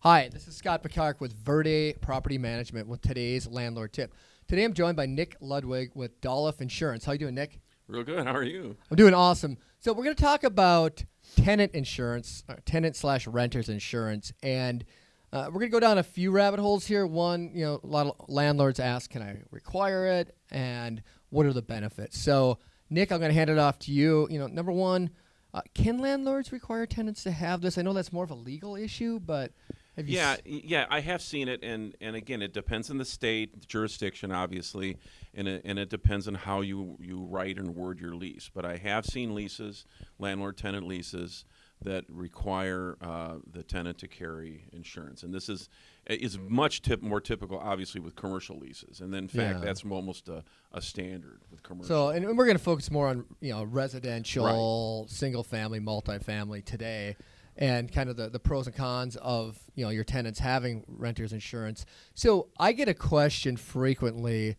Hi, this is Scott Picard with Verde Property Management with today's landlord tip. Today I'm joined by Nick Ludwig with Dolliff Insurance. How you doing, Nick? Real good. How are you? I'm doing awesome. So we're going to talk about tenant insurance, uh, tenant slash renters insurance, and uh, we're going to go down a few rabbit holes here. One, you know, a lot of landlords ask, "Can I require it?" and what are the benefits? So, Nick, I'm going to hand it off to you. You know, number one, uh, can landlords require tenants to have this? I know that's more of a legal issue, but have you Yeah, yeah, I have seen it, and and again, it depends on the state, the jurisdiction, obviously, and it, and it depends on how you you write and word your lease. But I have seen leases, landlord-tenant leases, that require uh, the tenant to carry insurance, and this is is much tip, more typical, obviously, with commercial leases, and then, in fact, Yeah. that's almost a, a standard with commercial. So, and we're going to focus more on you know residential, single family, multifamily today, and kind of the, the pros and cons of you know your tenants having renters insurance. So, I get a question frequently,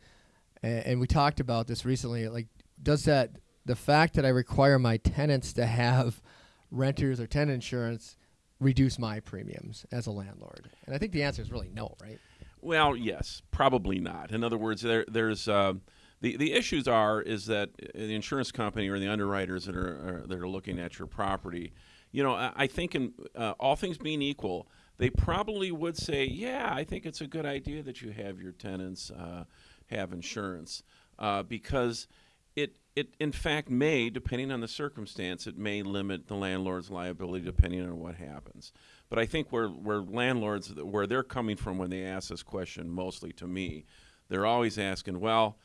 and, and we talked about this recently. Like, does that the fact that I require my tenants to have renters or tenant insurance reduce my premiums as a landlord? And I think the answer is really no, right? Well, yes, probably not. In other words, there, there's uh, the the issues are is that uh, the insurance company or the underwriters that are, are that are looking at your property, you know, I, think in uh, all things being equal, they probably would say, yeah, I think it's a good idea that you have your tenants uh, have insurance uh, because it it in fact may, depending on the circumstance, it may limit the landlord's liability depending on what happens. But I think where where landlords where they're coming from when they ask this question, mostly to me, they're always asking, well,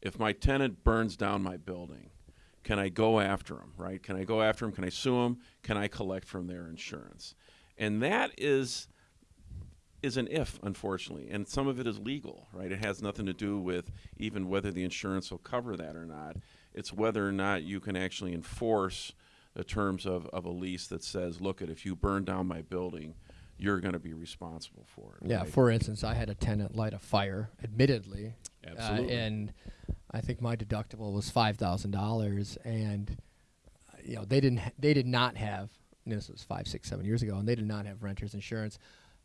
if my tenant burns down my building, can I go after them, Right? Can I go after them? Can I sue them? Can I collect from their insurance? And that is is an if, unfortunately, and some of it is legal, right? It has nothing to do with even whether the insurance will cover that or not. It's whether or not you can actually enforce the terms of, of a lease that says, look, at if you burn down my building, you're going to be responsible for it. Yeah. right? For instance, I had a tenant light a fire, admittedly, Absolutely. Uh, and I think my deductible was five thousand dollars, and uh, you know they didn't ha- they did not have and this was five six seven years ago, and they did not have renters insurance.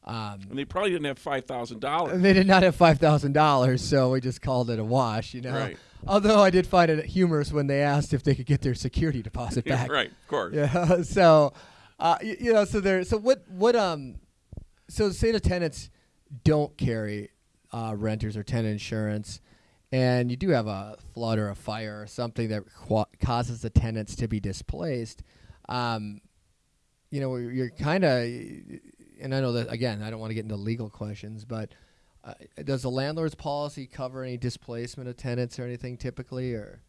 Um, and they probably didn't have five thousand dollars. they did not have five thousand dollars, so we just called it a wash, you know. Right. Although I did find it humorous when they asked if they could get their security deposit back. right, of course. Yeah. So, uh, you, you know, so there. So what? What? Um. So say the tenants don't carry uh, renters or tenant insurance, and you do have a flood or a fire or something that causes the tenants to be displaced. Um, you know, you're kind of, and I know that again. I don't want to get into legal questions, but. Uh, does the landlord's policy cover any displacement of tenants or anything typically, or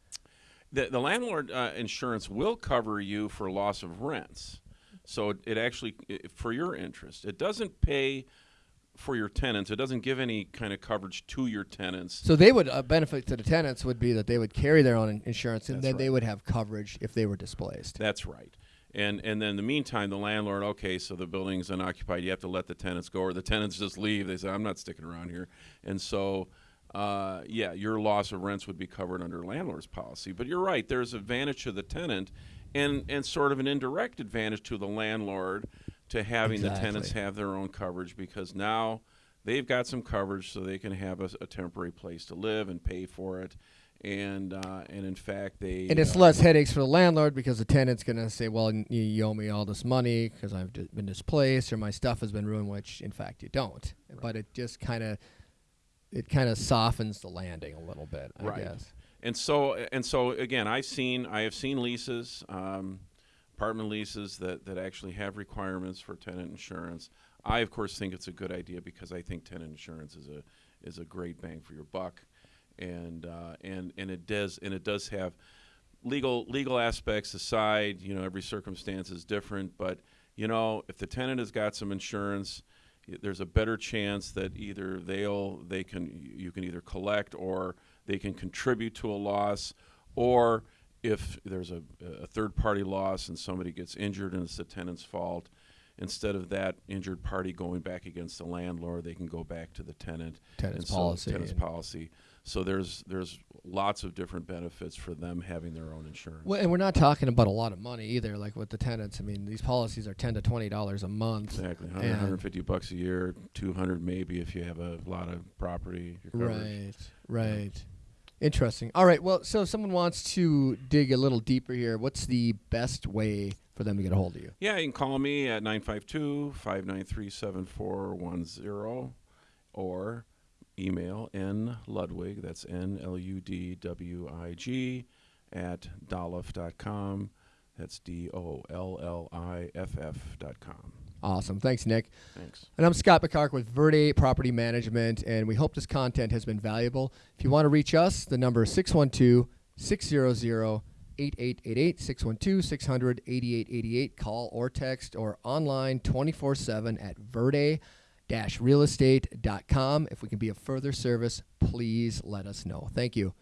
The, the landlord uh, insurance will cover you for loss of rents. So it, it actually, i for your interest, it doesn't pay for your tenants. It doesn't give any kind of coverage to your tenants. So they would uh, benefit to the tenants would be that they would carry their own insurance, and That's then they would have coverage if they were displaced. That's right. And and then in the meantime, the landlord, okay, so the building's unoccupied. You have to let the tenants go, or the tenants just leave. They say, I'm not sticking around here. And so, uh, yeah, your loss of rents would be covered under landlord's policy. But you're right. There's advantage to the tenant, and and sort of an indirect advantage to the landlord to having the tenants have their own coverage because now they've got some coverage so they can have a, a temporary place to live and pay for it. And uh, and in fact, they And it's uh, less headaches for the landlord because the tenant's going to say, "Well, you, you owe me all this money because I've been displaced or my stuff has been ruined," which in fact you don't. But it just kind of it kind of softens the landing a little bit, I Right. guess. And so and so again, I've seen I have seen leases, um, apartment leases that that actually have requirements for tenant insurance. I of course think it's a good idea because I think tenant insurance is a is a great bang for your buck, and uh, and and it does and it does have legal legal aspects aside. You know, every circumstance is different, but you know, if the tenant has got some insurance, there's a better chance that either they'll they can you can either collect or they can contribute to a loss, or if there's a, a third party loss and somebody gets injured and it's the tenant's fault, instead of that injured party going back against the landlord, they can go back to the tenant. Tenant's so- policy Tenant's policy. So there's there's lots of different benefits for them having their own insurance. Well, and we're not talking about a lot of money either. Like with the tenants, I mean, these policies are ten to twenty dollars a month. Exactly, 100, 150 bucks a year, 200 maybe if you have a lot of property. Right, right. Interesting. All right. Well, so if someone wants to dig a little deeper here, what's the best way for them to get a hold of you? Yeah, you can call me at 952-593-7410 or email n ludwig that's n l u d w i g at dolliff.com. That's d o l l i f f dot com. Awesome. Thanks, Nick. Thanks. And I'm Scott McCark with Verde Property Management, and we hope this content has been valuable. If you want to reach us, the number is 612 600 8888 612 600 8888. Call or text or online 24 7 at verde realestate.com. If we can be of further service, please let us know. Thank you.